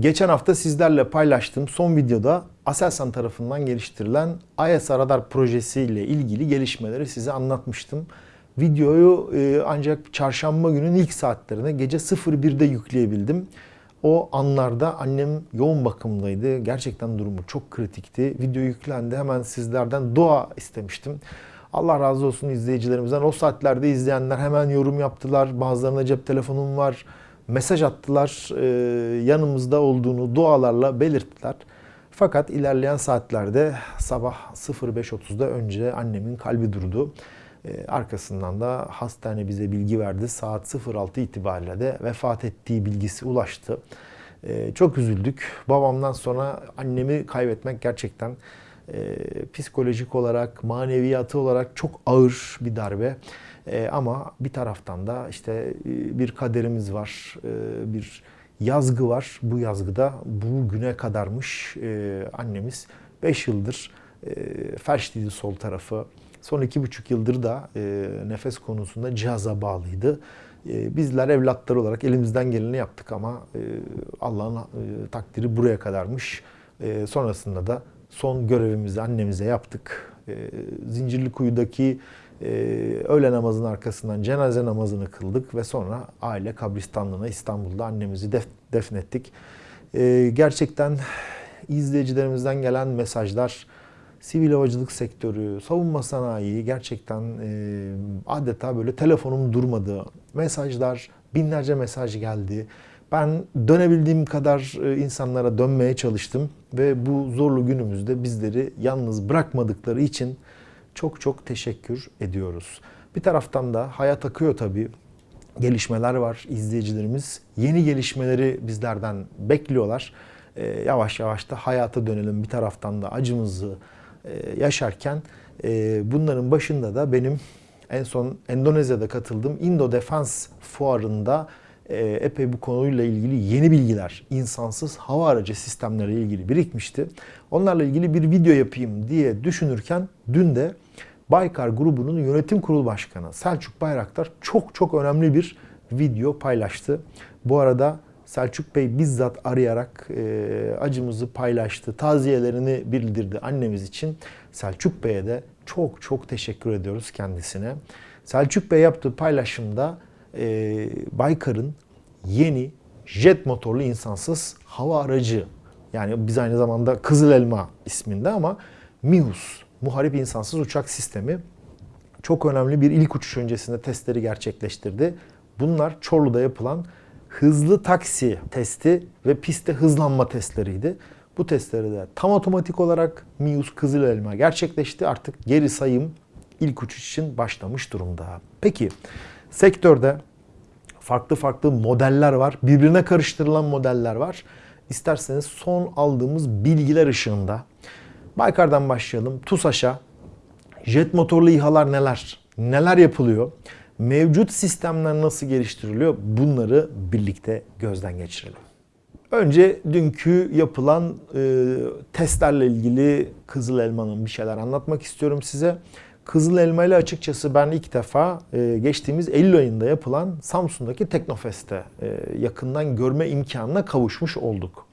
Geçen hafta sizlerle paylaştığım son videoda Aselsan tarafından geliştirilen ISR Radar projesiyle ilgili gelişmeleri size anlatmıştım. Videoyu e, ancak çarşamba günün ilk saatlerine gece 01'de yükleyebildim. O anlarda annem yoğun bakımdaydı. Gerçekten durumu çok kritikti. Video yüklendi. Hemen sizlerden dua istemiştim. Allah razı olsun izleyicilerimizden. O saatlerde izleyenler hemen yorum yaptılar. Bazılarına cep telefonum var mesaj attılar. E, yanımızda olduğunu dualarla belirttiler. Fakat ilerleyen saatlerde sabah 05.30'da önce annemin kalbi durdu. E, arkasından da hastane bize bilgi verdi. Saat 06 itibariyle de vefat ettiği bilgisi ulaştı. E, çok üzüldük. Babamdan sonra annemi kaybetmek gerçekten psikolojik olarak, maneviyatı olarak çok ağır bir darbe. E, ama bir taraftan da işte e, bir kaderimiz var, e, bir yazgı var. Bu yazgıda bu güne kadarmış e, annemiz 5 yıldır e, felçliydi sol tarafı. Son iki buçuk yıldır da e, nefes konusunda cihaza bağlıydı. E, bizler evlatlar olarak elimizden geleni yaptık ama e, Allah'ın e, takdiri buraya kadarmış. E, sonrasında da son görevimizi annemize yaptık. E, Zincirlikuyu'daki e, öğle namazının arkasından cenaze namazını kıldık ve sonra aile kabristanlığına İstanbul'da annemizi def, defnettik. E, gerçekten izleyicilerimizden gelen mesajlar, sivil havacılık sektörü, savunma sanayi gerçekten e, adeta böyle telefonum durmadı. Mesajlar, binlerce mesaj geldi. Ben dönebildiğim kadar e, insanlara dönmeye çalıştım ve bu zorlu günümüzde bizleri yalnız bırakmadıkları için çok çok teşekkür ediyoruz. Bir taraftan da hayat akıyor tabii. Gelişmeler var. İzleyicilerimiz yeni gelişmeleri bizlerden bekliyorlar. Ee, yavaş yavaş da hayata dönelim. Bir taraftan da acımızı e, yaşarken e, bunların başında da benim en son Endonezya'da katıldığım Indo Defense fuarında e, epey bu konuyla ilgili yeni bilgiler, insansız hava aracı sistemleriyle ilgili birikmişti. Onlarla ilgili bir video yapayım diye düşünürken dün de Baykar grubunun yönetim kurulu başkanı Selçuk Bayraktar çok çok önemli bir video paylaştı. Bu arada Selçuk Bey bizzat arayarak e, acımızı paylaştı, taziyelerini bildirdi annemiz için. Selçuk Bey'e de çok çok teşekkür ediyoruz kendisine. Selçuk Bey yaptığı paylaşımda e, Baykar'ın yeni jet motorlu insansız hava aracı yani biz aynı zamanda Kızıl Elma isminde ama MİHUS Muharip insansız uçak sistemi çok önemli bir ilk uçuş öncesinde testleri gerçekleştirdi. Bunlar Çorlu'da yapılan hızlı taksi testi ve pistte hızlanma testleriydi. Bu testleri de tam otomatik olarak MİUS Kızıl Elma gerçekleşti. Artık geri sayım ilk uçuş için başlamış durumda. Peki sektörde farklı farklı modeller var. Birbirine karıştırılan modeller var. İsterseniz son aldığımız bilgiler ışığında Baykar'dan başlayalım. TUSAŞ'a jet motorlu İHA'lar neler? Neler yapılıyor? Mevcut sistemler nasıl geliştiriliyor? Bunları birlikte gözden geçirelim. Önce dünkü yapılan e, testlerle ilgili Kızıl Elma'nın bir şeyler anlatmak istiyorum size. Kızıl Elma ile açıkçası ben ilk defa e, geçtiğimiz Eylül ayında yapılan Samsun'daki Teknofest'te e, yakından görme imkanına kavuşmuş olduk.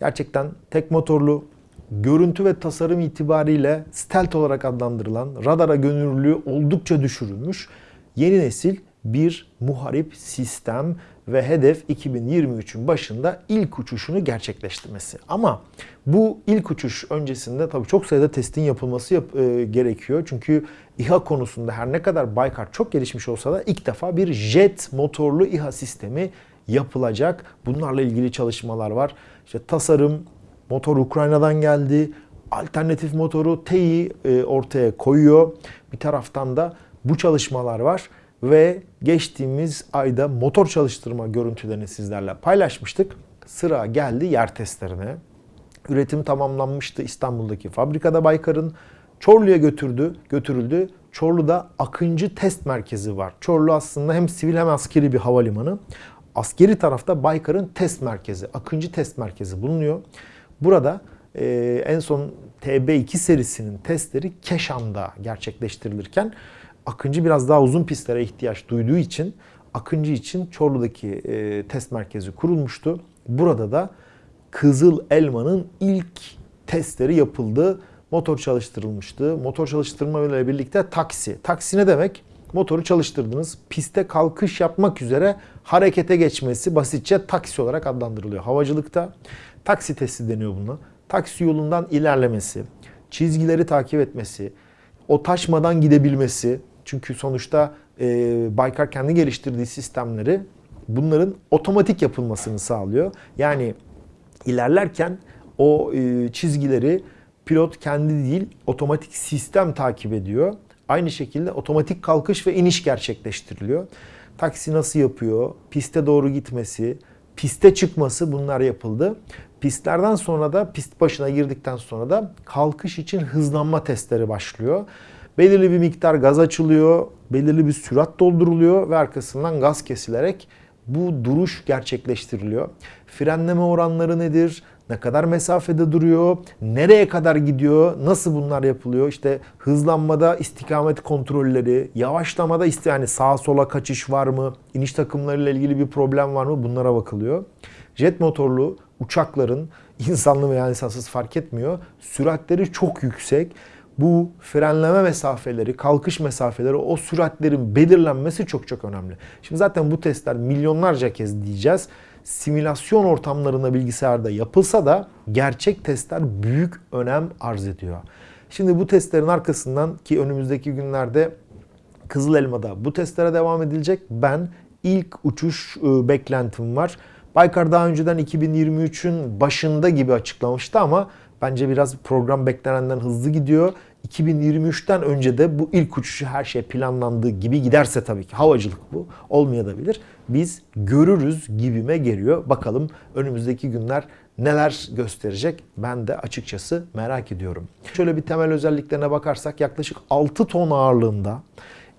Gerçekten tek motorlu, görüntü ve tasarım itibariyle stealth olarak adlandırılan radara gönüllülüğü oldukça düşürülmüş yeni nesil bir muharip sistem ve hedef 2023'ün başında ilk uçuşunu gerçekleştirmesi. Ama bu ilk uçuş öncesinde tabii çok sayıda testin yapılması yap, e, gerekiyor. Çünkü İHA konusunda her ne kadar Baykar çok gelişmiş olsa da ilk defa bir jet motorlu İHA sistemi yapılacak. Bunlarla ilgili çalışmalar var. İşte tasarım, Motor Ukrayna'dan geldi. Alternatif motoru TEİ e, ortaya koyuyor. Bir taraftan da bu çalışmalar var ve geçtiğimiz ayda motor çalıştırma görüntülerini sizlerle paylaşmıştık. Sıra geldi yer testlerine. Üretim tamamlanmıştı İstanbul'daki fabrikada Baykar'ın. Çorlu'ya götürdü, götürüldü. Çorlu'da Akıncı Test Merkezi var. Çorlu aslında hem sivil hem askeri bir havalimanı. Askeri tarafta Baykar'ın test merkezi, Akıncı Test Merkezi bulunuyor. Burada e, en son TB2 serisinin testleri Keşan'da gerçekleştirilirken Akıncı biraz daha uzun pistlere ihtiyaç duyduğu için Akıncı için Çorlu'daki e, test merkezi kurulmuştu. Burada da Kızıl Elma'nın ilk testleri yapıldı. Motor çalıştırılmıştı. Motor çalıştırma ile birlikte taksi. Taksi ne demek? Motoru çalıştırdınız. Piste kalkış yapmak üzere harekete geçmesi basitçe taksi olarak adlandırılıyor. Havacılıkta taksi testi deniyor buna. Taksi yolundan ilerlemesi, çizgileri takip etmesi, o taşmadan gidebilmesi. Çünkü sonuçta e, Baykar kendi geliştirdiği sistemleri bunların otomatik yapılmasını sağlıyor. Yani ilerlerken o e, çizgileri pilot kendi değil otomatik sistem takip ediyor. Aynı şekilde otomatik kalkış ve iniş gerçekleştiriliyor. Taksi nasıl yapıyor? Piste doğru gitmesi, piste çıkması bunlar yapıldı. Pistlerden sonra da pist başına girdikten sonra da kalkış için hızlanma testleri başlıyor. Belirli bir miktar gaz açılıyor, belirli bir sürat dolduruluyor ve arkasından gaz kesilerek bu duruş gerçekleştiriliyor. Frenleme oranları nedir? Ne kadar mesafede duruyor? Nereye kadar gidiyor? Nasıl bunlar yapılıyor? İşte hızlanmada istikamet kontrolleri, yavaşlamada işte yani sağa sola kaçış var mı? İniş takımlarıyla ilgili bir problem var mı? Bunlara bakılıyor. Jet motorlu uçakların insanlı veya insansız fark etmiyor. Süratleri çok yüksek. Bu frenleme mesafeleri, kalkış mesafeleri, o süratlerin belirlenmesi çok çok önemli. Şimdi zaten bu testler milyonlarca kez diyeceğiz simülasyon ortamlarında bilgisayarda yapılsa da gerçek testler büyük önem arz ediyor. Şimdi bu testlerin arkasından ki önümüzdeki günlerde Kızıl Elma'da bu testlere devam edilecek. Ben ilk uçuş e, beklentim var. Baykar daha önceden 2023'ün başında gibi açıklamıştı ama bence biraz program beklenenden hızlı gidiyor. 2023'ten önce de bu ilk uçuşu her şey planlandığı gibi giderse tabii ki havacılık bu olmayabilir. Biz görürüz gibime geliyor. Bakalım önümüzdeki günler neler gösterecek ben de açıkçası merak ediyorum. Şöyle bir temel özelliklerine bakarsak yaklaşık 6 ton ağırlığında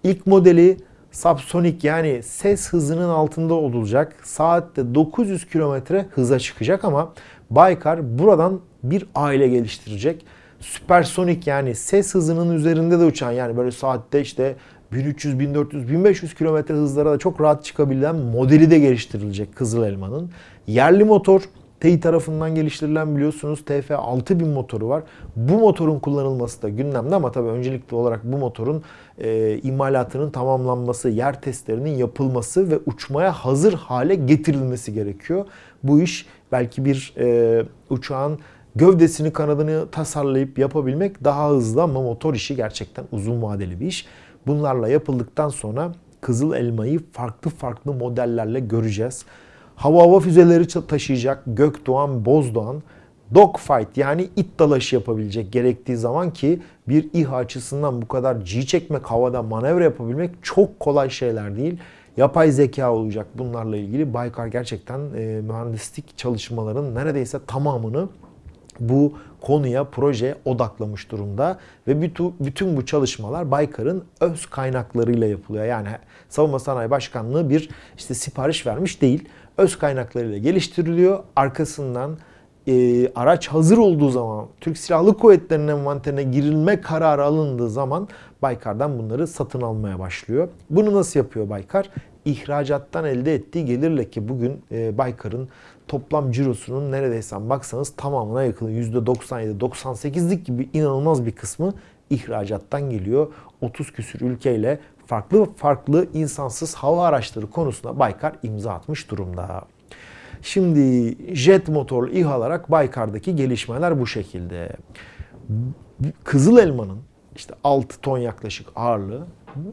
ilk modeli subsonik yani ses hızının altında olacak. Saatte 900 kilometre hıza çıkacak ama Baykar buradan bir aile geliştirecek süpersonik yani ses hızının üzerinde de uçan yani böyle saatte işte 1300, 1400, 1500 kilometre hızlara da çok rahat çıkabilen modeli de geliştirilecek Kızıl Elma'nın. Yerli motor TEİ tarafından geliştirilen biliyorsunuz TF 6000 motoru var. Bu motorun kullanılması da gündemde ama tabii öncelikli olarak bu motorun e, imalatının tamamlanması, yer testlerinin yapılması ve uçmaya hazır hale getirilmesi gerekiyor. Bu iş belki bir e, uçağın gövdesini kanadını tasarlayıp yapabilmek daha hızlı ama motor işi gerçekten uzun vadeli bir iş. Bunlarla yapıldıktan sonra Kızıl Elma'yı farklı farklı modellerle göreceğiz. Hava hava füzeleri taşıyacak Gökdoğan, Bozdoğan dogfight yani it dalaşı yapabilecek gerektiği zaman ki bir İHA açısından bu kadar G çekmek, havada manevra yapabilmek çok kolay şeyler değil. Yapay zeka olacak bunlarla ilgili. Baykar gerçekten e, mühendislik çalışmaların neredeyse tamamını bu konuya, projeye odaklamış durumda ve bütün bu çalışmalar Baykar'ın öz kaynaklarıyla yapılıyor. Yani Savunma Sanayi Başkanlığı bir işte sipariş vermiş değil. Öz kaynaklarıyla geliştiriliyor. Arkasından e, araç hazır olduğu zaman, Türk Silahlı Kuvvetleri'nin envanterine girilme kararı alındığı zaman Baykar'dan bunları satın almaya başlıyor. Bunu nasıl yapıyor Baykar? İhracattan elde ettiği gelirle ki bugün e, Baykar'ın toplam cirosunun neredeyse baksanız tamamına yakın %97-98'lik gibi inanılmaz bir kısmı ihracattan geliyor. 30 küsür ülkeyle farklı farklı insansız hava araçları konusunda Baykar imza atmış durumda. Şimdi jet motorlu İHA olarak Baykar'daki gelişmeler bu şekilde. Kızıl Elma'nın işte 6 ton yaklaşık ağırlığı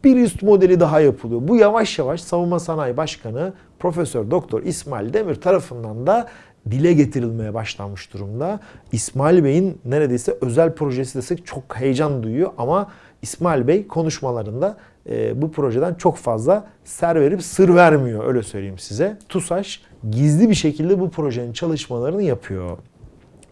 bir üst modeli daha yapılıyor. Bu yavaş yavaş Savunma Sanayi Başkanı Profesör Doktor İsmail Demir tarafından da dile getirilmeye başlanmış durumda. İsmail Bey'in neredeyse özel projesi desek çok heyecan duyuyor ama İsmail Bey konuşmalarında e, bu projeden çok fazla ser verip sır vermiyor öyle söyleyeyim size. TUSAŞ gizli bir şekilde bu projenin çalışmalarını yapıyor.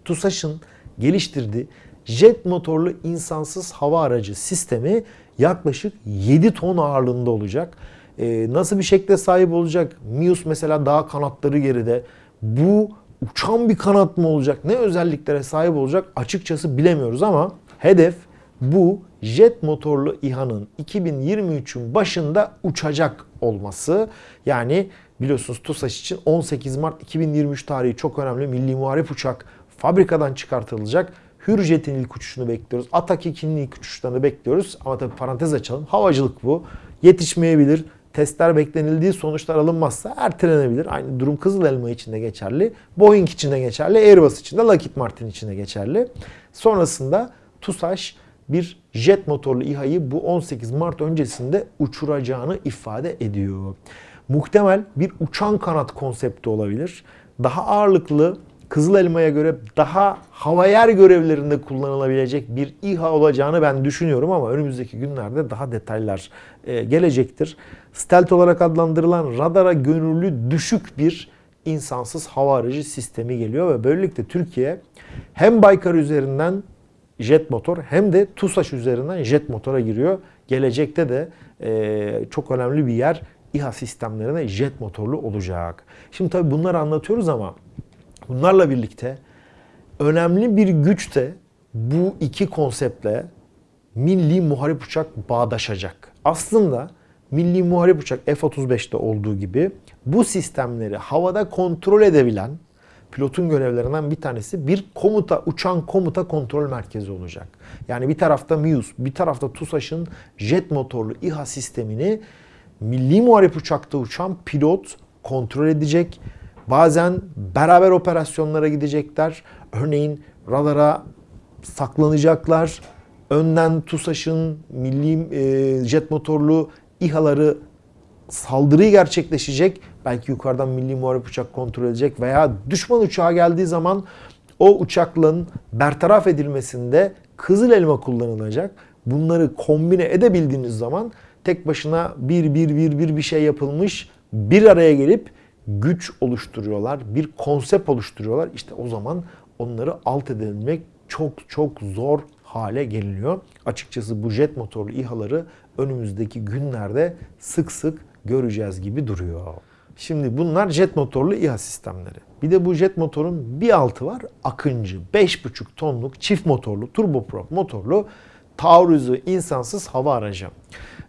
TUSAŞ'ın geliştirdiği jet motorlu insansız hava aracı sistemi yaklaşık 7 ton ağırlığında olacak. Ee, nasıl bir şekle sahip olacak? Mius mesela daha kanatları geride. Bu uçan bir kanat mı olacak? Ne özelliklere sahip olacak? Açıkçası bilemiyoruz ama hedef bu jet motorlu İHA'nın 2023'ün başında uçacak olması. Yani biliyorsunuz TUSAŞ için 18 Mart 2023 tarihi çok önemli milli muharip uçak fabrikadan çıkartılacak. Hürjet'in ilk uçuşunu bekliyoruz. Atak 2'nin ilk uçuşlarını bekliyoruz. Ama tabii parantez açalım. Havacılık bu. Yetişmeyebilir. Testler beklenildiği sonuçlar alınmazsa ertelenebilir. Aynı durum Kızıl Elma için de geçerli. Boeing için de geçerli. Airbus için de Lockheed Martin için de geçerli. Sonrasında TUSAŞ bir jet motorlu İHA'yı bu 18 Mart öncesinde uçuracağını ifade ediyor. Muhtemel bir uçan kanat konsepti olabilir. Daha ağırlıklı Kızıl Elma'ya göre daha hava yer görevlerinde kullanılabilecek bir İHA olacağını ben düşünüyorum ama önümüzdeki günlerde daha detaylar e, gelecektir. Stealth olarak adlandırılan radara gönüllü düşük bir insansız hava aracı sistemi geliyor ve böylelikle Türkiye hem Baykar üzerinden jet motor hem de TUSAŞ üzerinden jet motora giriyor. Gelecekte de e, çok önemli bir yer İHA sistemlerine jet motorlu olacak. Şimdi tabii bunları anlatıyoruz ama bunlarla birlikte önemli bir güç de bu iki konseptle milli muharip uçak bağdaşacak. Aslında milli muharip uçak F-35'te olduğu gibi bu sistemleri havada kontrol edebilen pilotun görevlerinden bir tanesi bir komuta, uçan komuta kontrol merkezi olacak. Yani bir tarafta MIUS, bir tarafta TUSAŞ'ın jet motorlu İHA sistemini milli muharip uçakta uçan pilot kontrol edecek. Bazen beraber operasyonlara gidecekler. Örneğin radara saklanacaklar. Önden TUSAŞ'ın milli e, jet motorlu İHA'ları saldırı gerçekleşecek. Belki yukarıdan milli muharip uçak kontrol edecek veya düşman uçağı geldiği zaman o uçakların bertaraf edilmesinde kızıl elma kullanılacak. Bunları kombine edebildiğiniz zaman tek başına bir bir bir bir bir şey yapılmış bir araya gelip güç oluşturuyorlar. Bir konsept oluşturuyorlar. İşte o zaman onları alt edebilmek çok çok zor hale geliniyor. Açıkçası bu jet motorlu İHA'ları önümüzdeki günlerde sık sık göreceğiz gibi duruyor. Şimdi bunlar jet motorlu İHA sistemleri. Bir de bu jet motorun bir altı var. Akıncı 5,5 tonluk çift motorlu turboprop motorlu taarruzu insansız hava aracı.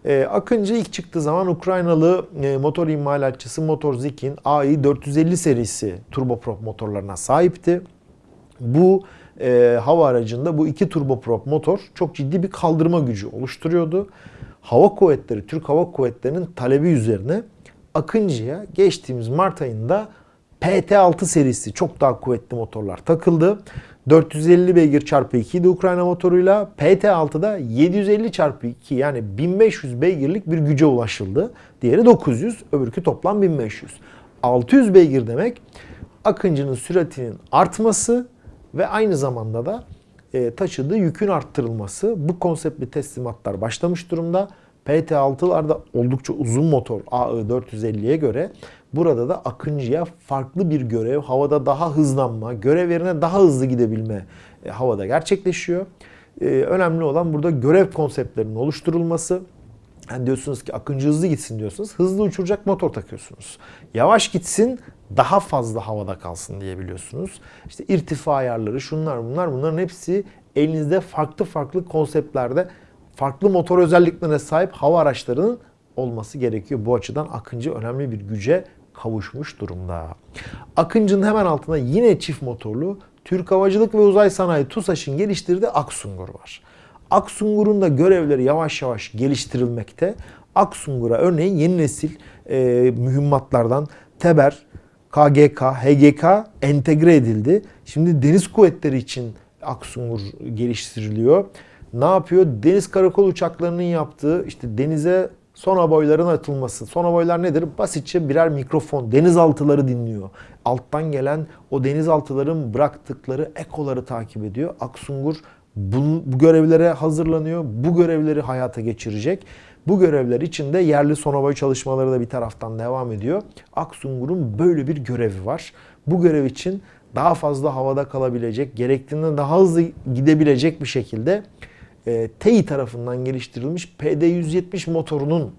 Ee, Akıncı ilk çıktığı zaman Ukraynalı e, motor imalatçısı Motorzik'in AI450 serisi turboprop motorlarına sahipti. Bu e, hava aracında bu iki turboprop motor çok ciddi bir kaldırma gücü oluşturuyordu. Hava Kuvvetleri, Türk Hava Kuvvetleri'nin talebi üzerine Akıncı'ya geçtiğimiz Mart ayında PT-6 serisi çok daha kuvvetli motorlar takıldı. 450 beygir çarpı 2 idi Ukrayna motoruyla. PT-6'da 750 çarpı 2 yani 1500 beygirlik bir güce ulaşıldı. Diğeri 900, öbürkü toplam 1500. 600 beygir demek Akıncı'nın süratinin artması ve aynı zamanda da e, taşıdığı yükün arttırılması. Bu konseptli teslimatlar başlamış durumda. PT-6'larda oldukça uzun motor AI450'ye göre burada da Akıncı'ya farklı bir görev, havada daha hızlanma, görev yerine daha hızlı gidebilme e, havada gerçekleşiyor. E, önemli olan burada görev konseptlerinin oluşturulması. Yani diyorsunuz ki Akıncı hızlı gitsin diyorsunuz. Hızlı uçuracak motor takıyorsunuz. Yavaş gitsin daha fazla havada kalsın diyebiliyorsunuz. İşte irtifa ayarları şunlar bunlar bunların hepsi elinizde farklı farklı konseptlerde farklı motor özelliklerine sahip hava araçlarının olması gerekiyor. Bu açıdan Akıncı önemli bir güce kavuşmuş durumda. Akıncı'nın hemen altında yine çift motorlu Türk Havacılık ve Uzay Sanayi TUSAŞ'ın geliştirdiği Aksungur var. Aksungur'un da görevleri yavaş yavaş geliştirilmekte. Aksungur'a örneğin yeni nesil e, mühimmatlardan Teber, KGK, HGK entegre edildi. Şimdi deniz kuvvetleri için Aksungur geliştiriliyor. Ne yapıyor? Deniz karakol uçaklarının yaptığı işte denize sona boyların atılması. Sona boylar nedir? Basitçe birer mikrofon. Denizaltıları dinliyor. Alttan gelen o denizaltıların bıraktıkları ekoları takip ediyor. Aksungur bu, bu görevlere hazırlanıyor. Bu görevleri hayata geçirecek. Bu görevler için de yerli sonoboy çalışmaları da bir taraftan devam ediyor. Aksungur'un böyle bir görevi var. Bu görev için daha fazla havada kalabilecek, gerektiğinden daha hızlı gidebilecek bir şekilde e, TEİ tarafından geliştirilmiş PD-170 motorunun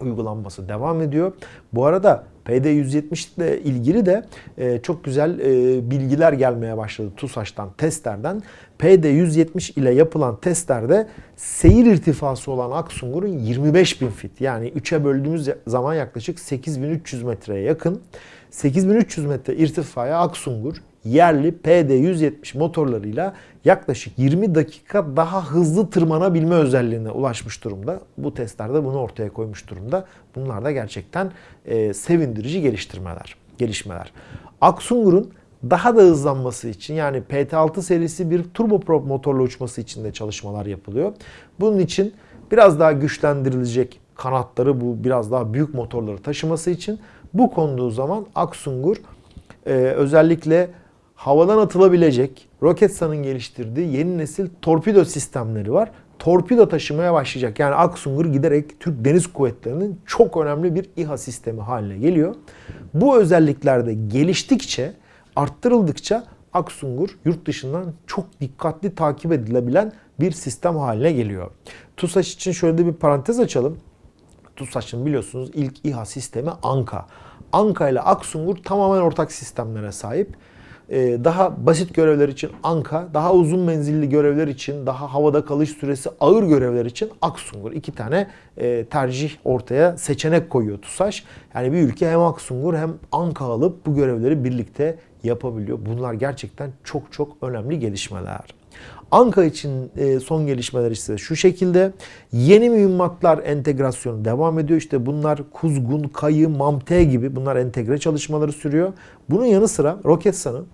uygulanması devam ediyor. Bu arada PD-170 ile ilgili de e, çok güzel e, bilgiler gelmeye başladı TUSAŞ'tan, testlerden. PD-170 ile yapılan testlerde seyir irtifası olan Aksungur'un 25.000 fit yani 3'e böldüğümüz zaman yaklaşık 8.300 metreye yakın. 8300 metre irtifaya Aksungur yerli PD-170 motorlarıyla yaklaşık 20 dakika daha hızlı tırmanabilme özelliğine ulaşmış durumda. Bu testlerde bunu ortaya koymuş durumda. Bunlar da gerçekten e, sevindirici geliştirmeler, gelişmeler. Aksungur'un daha da hızlanması için yani PT6 serisi bir turboprop motorla uçması için de çalışmalar yapılıyor. Bunun için biraz daha güçlendirilecek kanatları bu biraz daha büyük motorları taşıması için bu konduğu zaman Aksungur e, özellikle havadan atılabilecek Roketsan'ın geliştirdiği yeni nesil torpido sistemleri var. Torpido taşımaya başlayacak. Yani Aksungur giderek Türk Deniz Kuvvetleri'nin çok önemli bir İHA sistemi haline geliyor. Bu özellikler de geliştikçe, arttırıldıkça Aksungur yurt dışından çok dikkatli takip edilebilen bir sistem haline geliyor. TUSAŞ için şöyle bir parantez açalım. TUSAŞ'ın biliyorsunuz ilk İHA sistemi ANKA. ANKA ile Aksungur tamamen ortak sistemlere sahip. Ee, daha basit görevler için Anka, daha uzun menzilli görevler için, daha havada kalış süresi ağır görevler için Aksungur. iki tane e, tercih ortaya seçenek koyuyor TUSAŞ. Yani bir ülke hem Aksungur hem Anka alıp bu görevleri birlikte yapabiliyor. Bunlar gerçekten çok çok önemli gelişmeler. Anka için e, son gelişmeler ise şu şekilde. Yeni mühimmatlar entegrasyonu devam ediyor. İşte bunlar Kuzgun, Kayı, Mamte gibi bunlar entegre çalışmaları sürüyor. Bunun yanı sıra Roketsan'ın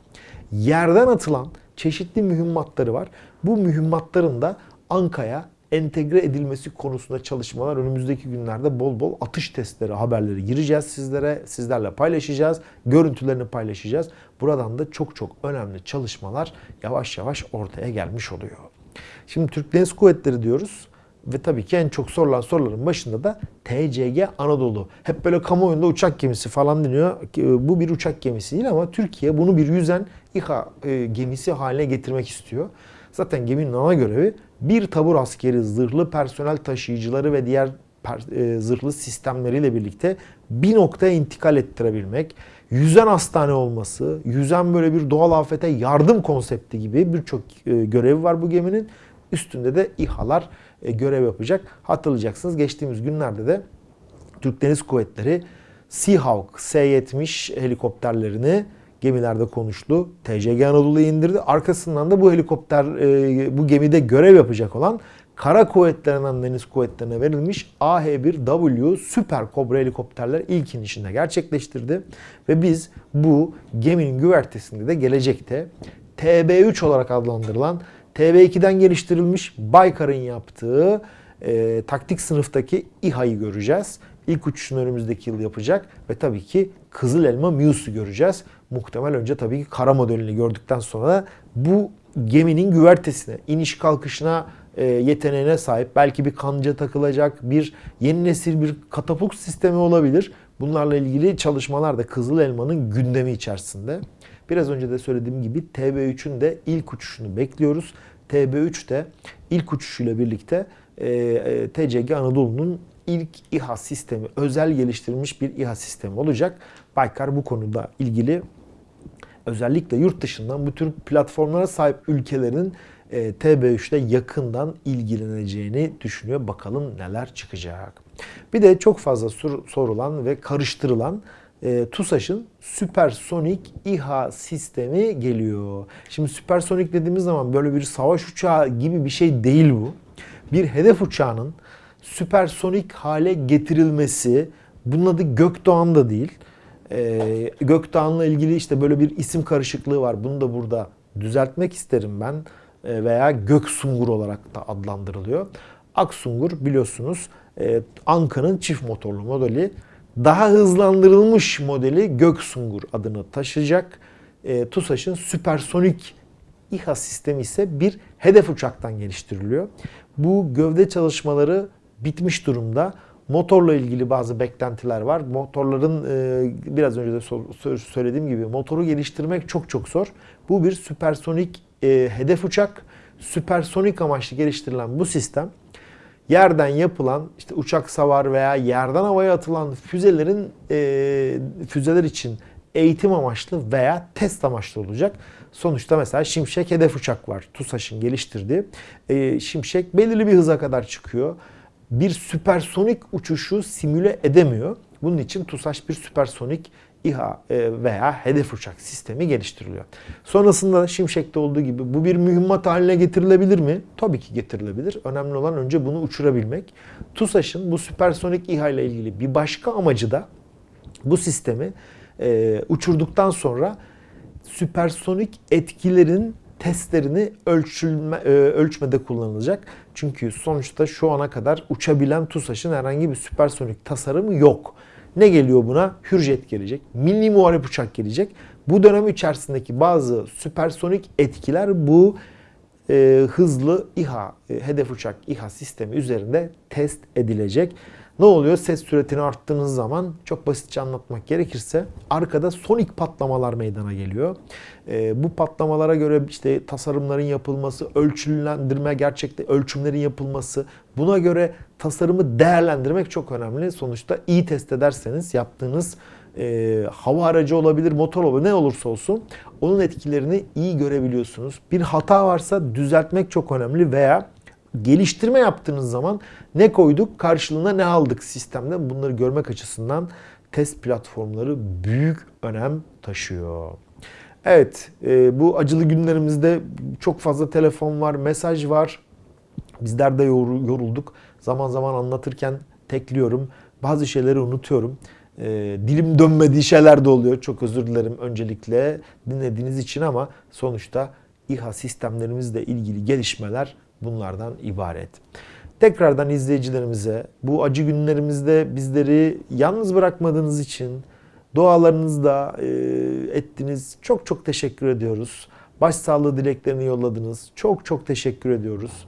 yerden atılan çeşitli mühimmatları var. Bu mühimmatların da Anka'ya entegre edilmesi konusunda çalışmalar önümüzdeki günlerde bol bol atış testleri, haberleri gireceğiz sizlere. Sizlerle paylaşacağız. Görüntülerini paylaşacağız. Buradan da çok çok önemli çalışmalar yavaş yavaş ortaya gelmiş oluyor. Şimdi Türk Deniz Kuvvetleri diyoruz. Ve tabii ki en çok sorulan soruların başında da TCG Anadolu. Hep böyle kamuoyunda uçak gemisi falan deniyor. Bu bir uçak gemisi değil ama Türkiye bunu bir yüzen İHA e, gemisi haline getirmek istiyor. Zaten geminin ana görevi bir tabur askeri, zırhlı personel taşıyıcıları ve diğer e, zırhlı sistemleriyle birlikte bir noktaya intikal ettirebilmek, yüzen hastane olması, yüzen böyle bir doğal afete yardım konsepti gibi birçok e, görevi var bu geminin. Üstünde de İHA'lar e, görev yapacak. Hatırlayacaksınız geçtiğimiz günlerde de Türk Deniz Kuvvetleri Seahawk S-70 helikopterlerini gemilerde konuştu. TCG Anadolu'ya indirdi. Arkasından da bu helikopter, e, bu gemide görev yapacak olan Kara Kuvvetlerinden Deniz Kuvvetlerine verilmiş AH-1W Süper Kobra helikopterler ilk inişinde gerçekleştirdi. Ve biz bu geminin güvertesinde de gelecekte TB3 olarak adlandırılan TB2'den geliştirilmiş Baykar'ın yaptığı e, taktik sınıftaki İHA'yı göreceğiz. İlk uçuşunu önümüzdeki yıl yapacak ve tabii ki Kızıl Elma Muse'u göreceğiz. Muhtemel önce tabii ki kara modelini gördükten sonra bu geminin güvertesine, iniş kalkışına e, yeteneğine sahip. Belki bir kanca takılacak, bir yeni nesil bir katapult sistemi olabilir. Bunlarla ilgili çalışmalar da Kızıl Elma'nın gündemi içerisinde. Biraz önce de söylediğim gibi TB3'ün de ilk uçuşunu bekliyoruz. TB3 de ilk uçuşuyla birlikte e, e, TCG Anadolu'nun ilk İHA sistemi, özel geliştirilmiş bir İHA sistemi olacak. Baykar bu konuda ilgili özellikle yurt dışından bu tür platformlara sahip ülkelerin e, TB3'te yakından ilgileneceğini düşünüyor. Bakalım neler çıkacak. Bir de çok fazla sorulan ve karıştırılan e, TUSAŞ'ın süpersonik İHA sistemi geliyor. Şimdi süpersonik dediğimiz zaman böyle bir savaş uçağı gibi bir şey değil bu. Bir hedef uçağının süpersonik hale getirilmesi, bunun adı Gökdoğan da değil. Ee, Gökdoğan'la ilgili işte böyle bir isim karışıklığı var. Bunu da burada düzeltmek isterim ben. Ee, veya Göksungur olarak da adlandırılıyor. Aksungur biliyorsunuz e, Anka'nın çift motorlu modeli. Daha hızlandırılmış modeli Göksungur adını taşıyacak. E, TUSAŞ'ın süpersonik İHA sistemi ise bir hedef uçaktan geliştiriliyor. Bu gövde çalışmaları bitmiş durumda. Motorla ilgili bazı beklentiler var. Motorların e, biraz önce de söylediğim gibi motoru geliştirmek çok çok zor. Bu bir süpersonik e, hedef uçak. Süpersonik amaçlı geliştirilen bu sistem yerden yapılan işte uçak savar veya yerden havaya atılan füzelerin e, füzeler için eğitim amaçlı veya test amaçlı olacak. Sonuçta mesela Şimşek hedef uçak var. TUSAŞ'ın geliştirdiği. Şimşek belirli bir hıza kadar çıkıyor. Bir süpersonik uçuşu simüle edemiyor. Bunun için TUSAŞ bir süpersonik İHA e, veya hedef uçak sistemi geliştiriliyor. Sonrasında Şimşek'te olduğu gibi bu bir mühimmat haline getirilebilir mi? Tabii ki getirilebilir. Önemli olan önce bunu uçurabilmek. TUSAŞ'ın bu süpersonik İHA ile ilgili bir başka amacı da bu sistemi e, uçurduktan sonra süpersonik etkilerin testlerini ölçülme, e, ölçmede kullanılacak. Çünkü sonuçta şu ana kadar uçabilen TUSAŞ'ın herhangi bir süpersonik tasarımı yok. Ne geliyor buna? Hürjet gelecek. Milli Muharip Uçak gelecek. Bu dönem içerisindeki bazı süpersonik etkiler bu e, hızlı İHA, e, hedef uçak İHA sistemi üzerinde test edilecek. Ne oluyor? Ses süretini arttığınız zaman çok basitçe anlatmak gerekirse arkada sonik patlamalar meydana geliyor. E, bu patlamalara göre işte tasarımların yapılması, ölçülendirme, gerçekte ölçümlerin yapılması, buna göre tasarımı değerlendirmek çok önemli. Sonuçta iyi test ederseniz yaptığınız e, hava aracı olabilir, motor olabilir, ne olursa olsun onun etkilerini iyi görebiliyorsunuz. Bir hata varsa düzeltmek çok önemli veya geliştirme yaptığınız zaman ne koyduk, karşılığında ne aldık sistemde bunları görmek açısından test platformları büyük önem taşıyor. Evet, e, bu acılı günlerimizde çok fazla telefon var, mesaj var. Bizler de yorulduk. Zaman zaman anlatırken tekliyorum. Bazı şeyleri unutuyorum. E, dilim dönmediği şeyler de oluyor. Çok özür dilerim öncelikle dinlediğiniz için ama sonuçta İHA sistemlerimizle ilgili gelişmeler bunlardan ibaret. Tekrardan izleyicilerimize bu acı günlerimizde bizleri yalnız bırakmadığınız için dualarınızda e, ettiniz. Çok çok teşekkür ediyoruz. Başsağlığı dileklerini yolladınız. Çok çok teşekkür ediyoruz.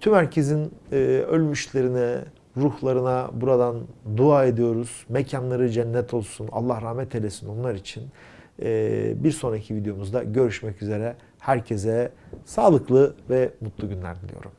Tüm herkesin e, ölmüşlerine, ruhlarına buradan dua ediyoruz. Mekanları cennet olsun. Allah rahmet eylesin onlar için. E, bir sonraki videomuzda görüşmek üzere. Herkese sağlıklı ve mutlu günler diliyorum.